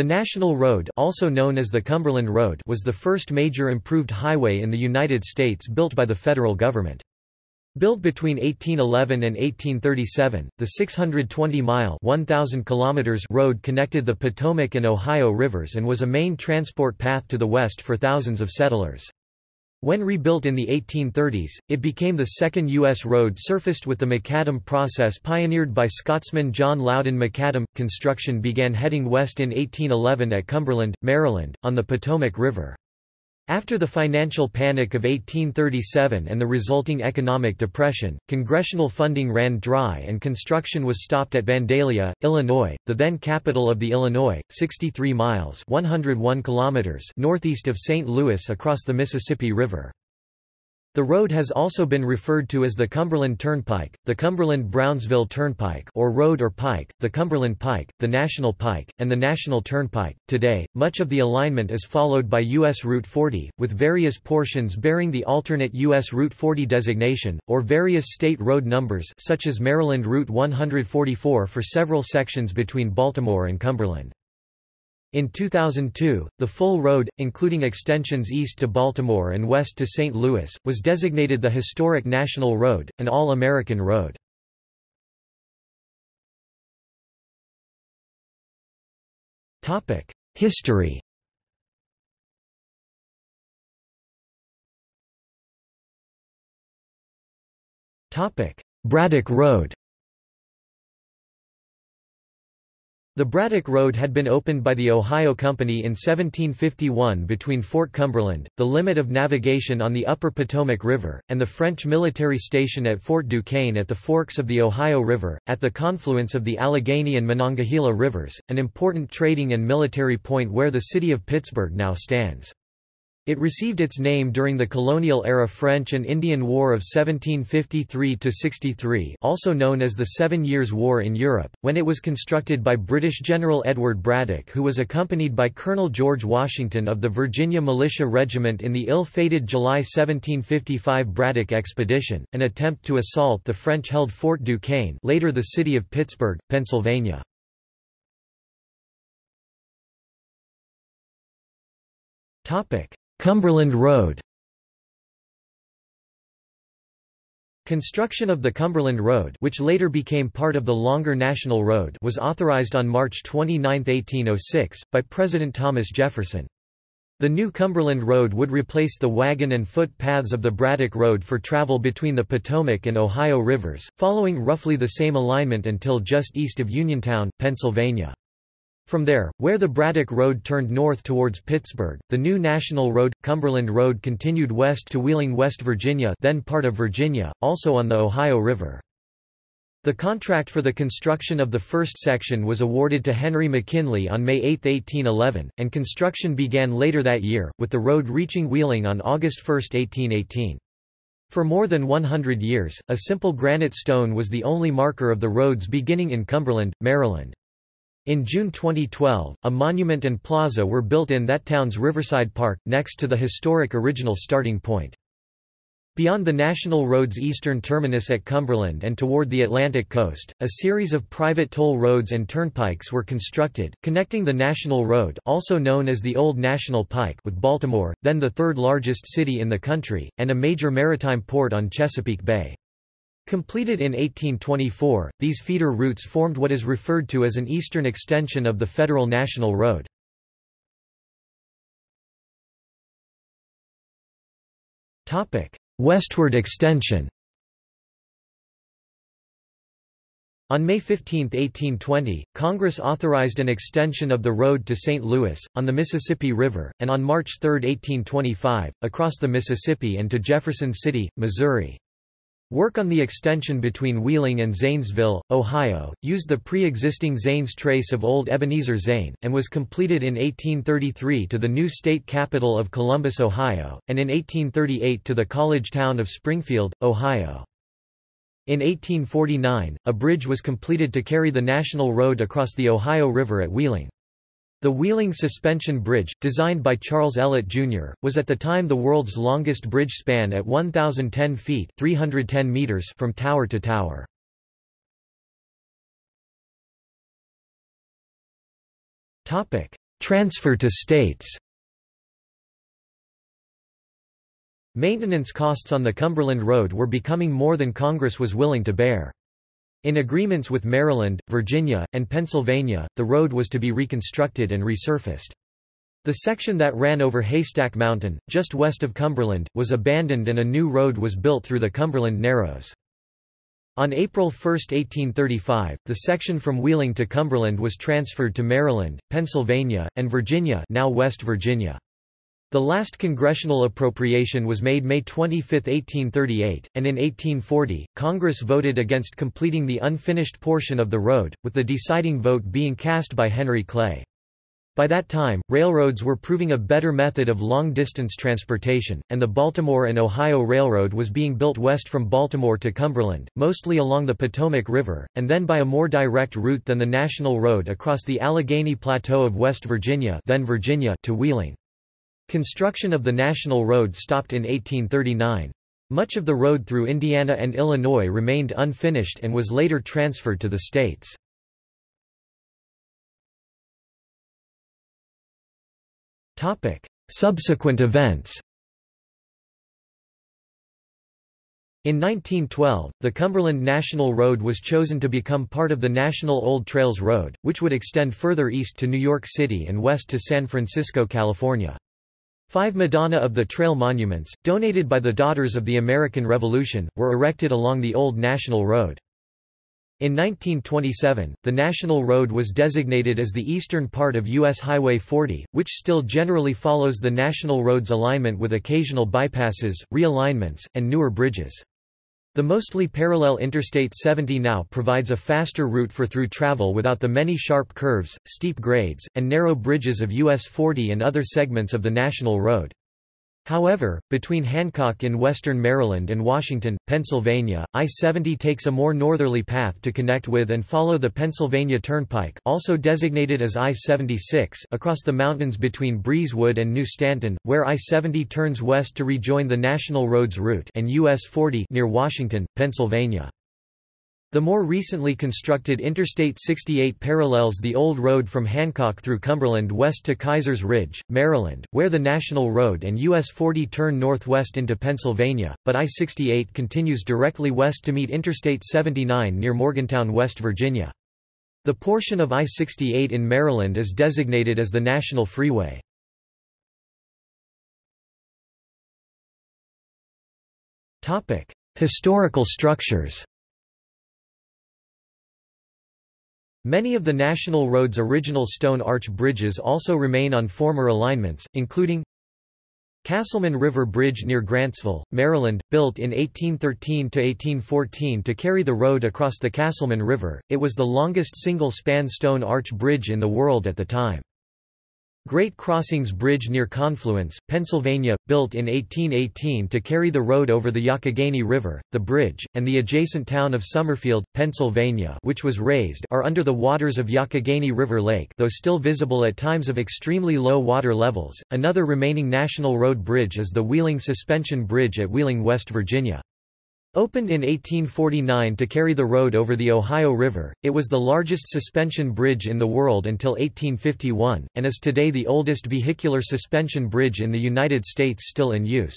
The National Road also known as the Cumberland Road was the first major improved highway in the United States built by the federal government. Built between 1811 and 1837, the 620-mile (1,000 kilometers) road connected the Potomac and Ohio rivers and was a main transport path to the west for thousands of settlers. When rebuilt in the 1830s, it became the second U.S. road surfaced with the macadam process pioneered by Scotsman John Loudon McAdam. Construction began heading west in 1811 at Cumberland, Maryland, on the Potomac River. After the financial panic of 1837 and the resulting economic depression, congressional funding ran dry and construction was stopped at Vandalia, Illinois, the then capital of the Illinois, 63 miles 101 kilometers northeast of St. Louis across the Mississippi River. The road has also been referred to as the Cumberland Turnpike, the Cumberland-Brownsville Turnpike or Road or Pike, the Cumberland Pike, the National Pike, and the National Turnpike. Today, much of the alignment is followed by U.S. Route 40, with various portions bearing the alternate U.S. Route 40 designation, or various state road numbers such as Maryland Route 144 for several sections between Baltimore and Cumberland. In 2002, the full road, including extensions east to Baltimore and west to St. Louis, was designated the Historic National Road, an All-American road. History Braddock Road The Braddock Road had been opened by the Ohio Company in 1751 between Fort Cumberland, the limit of navigation on the upper Potomac River, and the French military station at Fort Duquesne at the forks of the Ohio River, at the confluence of the Allegheny and Monongahela rivers, an important trading and military point where the city of Pittsburgh now stands. It received its name during the colonial-era French and Indian War of 1753–63 also known as the Seven Years' War in Europe, when it was constructed by British General Edward Braddock who was accompanied by Colonel George Washington of the Virginia Militia Regiment in the ill-fated July 1755 Braddock Expedition, an attempt to assault the French-held Fort Duquesne later the city of Pittsburgh, Pennsylvania. Topic Cumberland Road Construction of the Cumberland Road which later became part of the longer National Road was authorized on March 29, 1806, by President Thomas Jefferson. The new Cumberland Road would replace the wagon and foot paths of the Braddock Road for travel between the Potomac and Ohio rivers, following roughly the same alignment until just east of Uniontown, Pennsylvania. From there, where the Braddock Road turned north towards Pittsburgh, the new National Road, Cumberland Road continued west to Wheeling, West Virginia then part of Virginia, also on the Ohio River. The contract for the construction of the first section was awarded to Henry McKinley on May 8, 1811, and construction began later that year, with the road reaching Wheeling on August 1, 1818. For more than 100 years, a simple granite stone was the only marker of the road's beginning in Cumberland, Maryland. In June 2012, a monument and plaza were built in that town's Riverside Park, next to the historic original starting point. Beyond the National Road's eastern terminus at Cumberland and toward the Atlantic coast, a series of private toll roads and turnpikes were constructed, connecting the National Road also known as the Old National Pike with Baltimore, then the third largest city in the country, and a major maritime port on Chesapeake Bay. Completed in 1824, these feeder routes formed what is referred to as an eastern extension of the Federal National Road. Westward extension On May 15, 1820, Congress authorized an extension of the road to St. Louis, on the Mississippi River, and on March 3, 1825, across the Mississippi and to Jefferson City, Missouri. Work on the extension between Wheeling and Zanesville, Ohio, used the pre-existing Zanes trace of Old Ebenezer Zane, and was completed in 1833 to the new state capital of Columbus, Ohio, and in 1838 to the college town of Springfield, Ohio. In 1849, a bridge was completed to carry the national road across the Ohio River at Wheeling. The Wheeling Suspension Bridge, designed by Charles Ellet, Jr., was at the time the world's longest bridge span at 1,010 feet 310 meters from tower to tower. Transfer to states Maintenance costs on the Cumberland Road were becoming more than Congress was willing to bear. In agreements with Maryland, Virginia, and Pennsylvania, the road was to be reconstructed and resurfaced. The section that ran over Haystack Mountain, just west of Cumberland, was abandoned and a new road was built through the Cumberland Narrows. On April 1, 1835, the section from Wheeling to Cumberland was transferred to Maryland, Pennsylvania, and Virginia now West Virginia. The last congressional appropriation was made May 25, 1838, and in 1840, Congress voted against completing the unfinished portion of the road, with the deciding vote being cast by Henry Clay. By that time, railroads were proving a better method of long-distance transportation, and the Baltimore and Ohio Railroad was being built west from Baltimore to Cumberland, mostly along the Potomac River, and then by a more direct route than the National Road across the Allegheny Plateau of West Virginia, then Virginia to Wheeling. Construction of the National Road stopped in 1839. Much of the road through Indiana and Illinois remained unfinished and was later transferred to the states. Subsequent events In 1912, the Cumberland National Road was chosen to become part of the National Old Trails Road, which would extend further east to New York City and west to San Francisco, California. Five Madonna of the Trail monuments, donated by the Daughters of the American Revolution, were erected along the Old National Road. In 1927, the National Road was designated as the eastern part of U.S. Highway 40, which still generally follows the National Road's alignment with occasional bypasses, realignments, and newer bridges. The mostly parallel Interstate 70 now provides a faster route for through travel without the many sharp curves, steep grades, and narrow bridges of US 40 and other segments of the National Road. However, between Hancock in western Maryland and Washington, Pennsylvania, I-70 takes a more northerly path to connect with and follow the Pennsylvania Turnpike also designated as I-76 across the mountains between Breezewood and New Stanton, where I-70 turns west to rejoin the National Roads route and US 40 near Washington, Pennsylvania. The more recently constructed Interstate 68 parallels the old road from Hancock through Cumberland west to Keysers Ridge, Maryland, where the National Road and US 40 turn northwest into Pennsylvania, but I-68 continues directly west to meet Interstate 79 near Morgantown, West Virginia. The portion of I-68 in Maryland is designated as the National Freeway. Historical structures Many of the National Road's original stone arch bridges also remain on former alignments, including Casselman River Bridge near Grantsville, Maryland, built in 1813–1814 to carry the road across the Casselman River, it was the longest single-span stone arch bridge in the world at the time. Great Crossings Bridge near Confluence, Pennsylvania, built in 1818 to carry the road over the Youghiogheny River. The bridge, and the adjacent town of Somerfield, Pennsylvania which was raised are under the waters of Youghiogheny River Lake though still visible at times of extremely low water levels. Another remaining National Road bridge is the Wheeling Suspension Bridge at Wheeling, West Virginia. Opened in 1849 to carry the road over the Ohio River, it was the largest suspension bridge in the world until 1851, and is today the oldest vehicular suspension bridge in the United States still in use.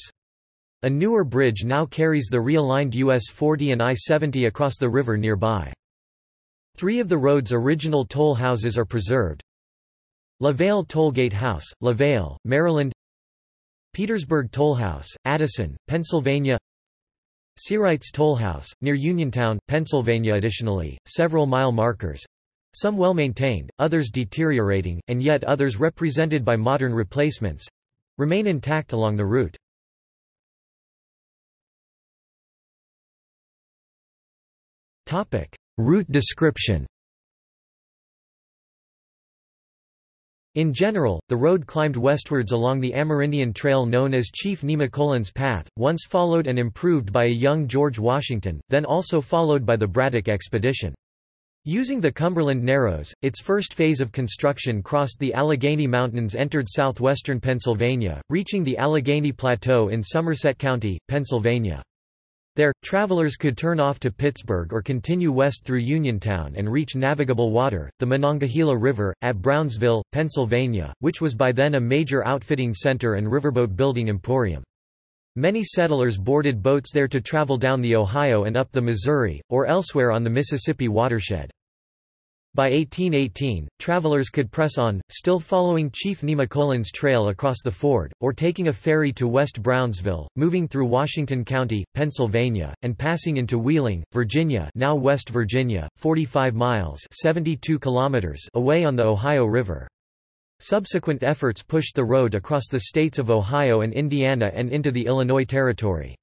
A newer bridge now carries the realigned US 40 and I-70 across the river nearby. Three of the road's original toll houses are preserved. LaVale Tollgate House, LaVale, Maryland Petersburg Tollhouse, Addison, Pennsylvania Searights Tollhouse, near Uniontown, Pennsylvania Additionally, several mile markers, some well maintained, others deteriorating, and yet others represented by modern replacements, remain intact along the route. Route description In general, the road climbed westwards along the Amerindian Trail known as Chief Nemacolin's Path, once followed and improved by a young George Washington, then also followed by the Braddock Expedition. Using the Cumberland Narrows, its first phase of construction crossed the Allegheny Mountains entered southwestern Pennsylvania, reaching the Allegheny Plateau in Somerset County, Pennsylvania. There, travelers could turn off to Pittsburgh or continue west through Uniontown and reach navigable water, the Monongahela River, at Brownsville, Pennsylvania, which was by then a major outfitting center and riverboat building emporium. Many settlers boarded boats there to travel down the Ohio and up the Missouri, or elsewhere on the Mississippi watershed. By 1818, travelers could press on, still following Chief Nemacolin's trail across the ford, or taking a ferry to West Brownsville, moving through Washington County, Pennsylvania, and passing into Wheeling, Virginia now West Virginia, 45 miles 72 kilometers away on the Ohio River. Subsequent efforts pushed the road across the states of Ohio and Indiana and into the Illinois Territory.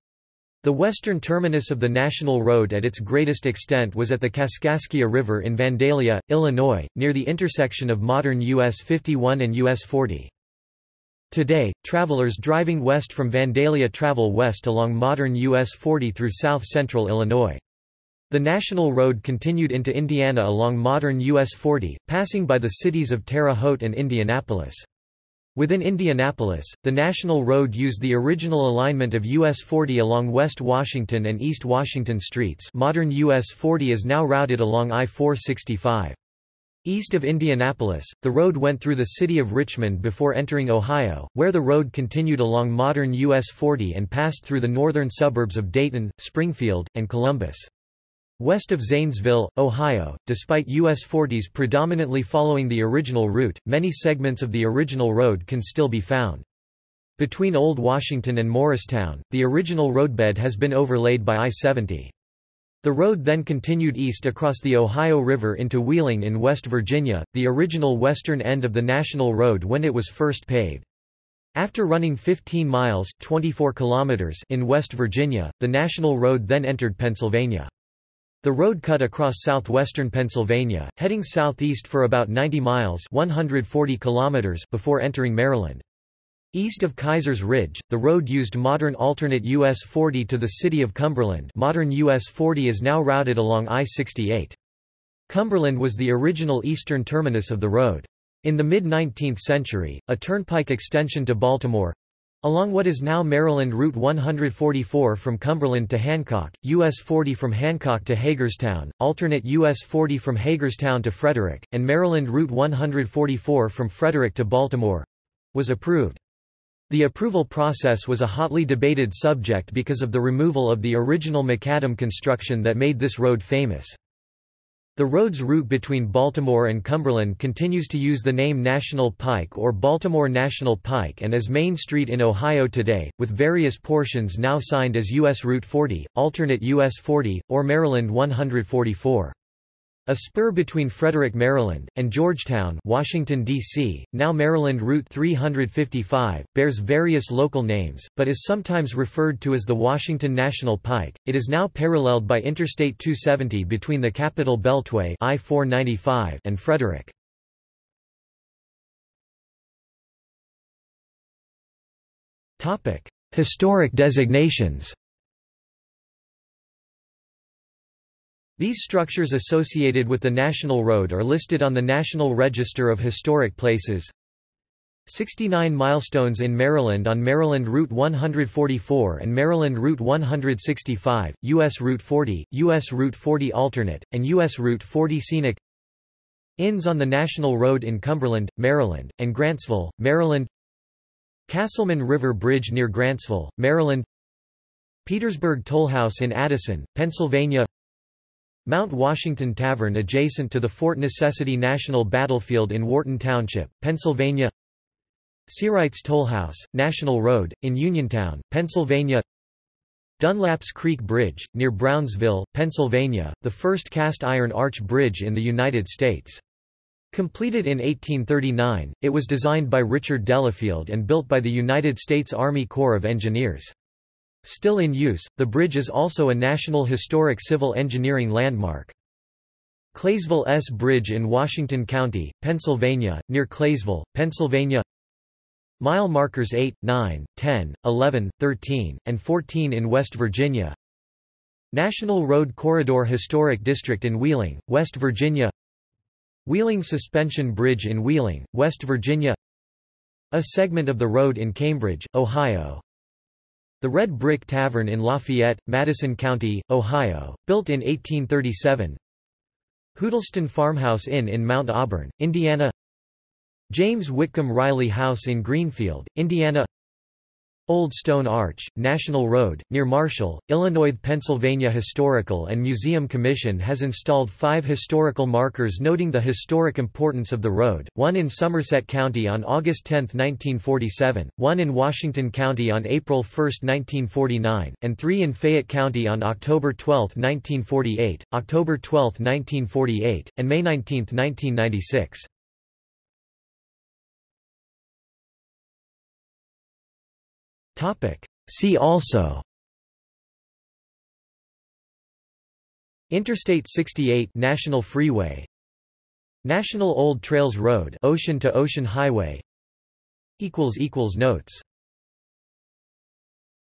The western terminus of the National Road at its greatest extent was at the Kaskaskia River in Vandalia, Illinois, near the intersection of modern US 51 and US 40. Today, travelers driving west from Vandalia travel west along modern US 40 through south-central Illinois. The National Road continued into Indiana along modern US 40, passing by the cities of Terre Haute and Indianapolis. Within Indianapolis, the National Road used the original alignment of US 40 along West Washington and East Washington streets modern US 40 is now routed along I-465. East of Indianapolis, the road went through the city of Richmond before entering Ohio, where the road continued along modern US 40 and passed through the northern suburbs of Dayton, Springfield, and Columbus. West of Zanesville, Ohio, despite US 40s predominantly following the original route, many segments of the original road can still be found. Between Old Washington and Morristown, the original roadbed has been overlaid by I-70. The road then continued east across the Ohio River into Wheeling in West Virginia, the original western end of the National Road when it was first paved. After running 15 miles 24 kilometers in West Virginia, the National Road then entered Pennsylvania. The road cut across southwestern Pennsylvania, heading southeast for about 90 miles 140 kilometers before entering Maryland. East of Keyser's Ridge, the road used modern alternate US 40 to the city of Cumberland modern US 40 is now routed along I-68. Cumberland was the original eastern terminus of the road. In the mid-19th century, a turnpike extension to Baltimore, Along what is now Maryland Route 144 from Cumberland to Hancock, US 40 from Hancock to Hagerstown, alternate US 40 from Hagerstown to Frederick, and Maryland Route 144 from Frederick to Baltimore—was approved. The approval process was a hotly debated subject because of the removal of the original macadam construction that made this road famous. The road's route between Baltimore and Cumberland continues to use the name National Pike or Baltimore National Pike and is Main Street in Ohio today, with various portions now signed as U.S. Route 40, alternate U.S. 40, or Maryland 144. A spur between Frederick, Maryland, and Georgetown, Washington, D.C., now Maryland Route 355, bears various local names, but is sometimes referred to as the Washington National Pike. It is now paralleled by Interstate 270 between the Capital Beltway I-495 and Frederick. Historic designations These structures associated with the National Road are listed on the National Register of Historic Places. 69 milestones in Maryland on Maryland Route 144 and Maryland Route 165, U.S. Route 40, U.S. Route 40 Alternate, and U.S. Route 40 Scenic Inns on the National Road in Cumberland, Maryland, and Grantsville, Maryland Casselman River Bridge near Grantsville, Maryland Petersburg Tollhouse in Addison, Pennsylvania Mount Washington Tavern adjacent to the Fort Necessity National Battlefield in Wharton Township, Pennsylvania Searights Tollhouse, National Road, in Uniontown, Pennsylvania Dunlap's Creek Bridge, near Brownsville, Pennsylvania, the first cast-iron arch bridge in the United States. Completed in 1839, it was designed by Richard Delafield and built by the United States Army Corps of Engineers. Still in use, the bridge is also a National Historic Civil Engineering Landmark. Claysville S Bridge in Washington County, Pennsylvania, near Claysville, Pennsylvania. Mile markers 8, 9, 10, 11, 13, and 14 in West Virginia. National Road Corridor Historic District in Wheeling, West Virginia. Wheeling Suspension Bridge in Wheeling, West Virginia. A segment of the road in Cambridge, Ohio The Red Brick Tavern in Lafayette, Madison County, Ohio, built in 1837 Huddleston Farmhouse Inn in Mount Auburn, Indiana. James Whitcomb Riley House in Greenfield, Indiana Old Stone Arch, National Road, near Marshall, Illinois Pennsylvania Historical and Museum Commission has installed five historical markers noting the historic importance of the road, one in Somerset County on August 10, 1947, one in Washington County on April 1, 1949, and three in Fayette County on October 12, 1948, October 12, 1948, and May 19, 1996. See also. Interstate 68 National Freeway. National Old Trails Road Ocean to Ocean Highway. Notes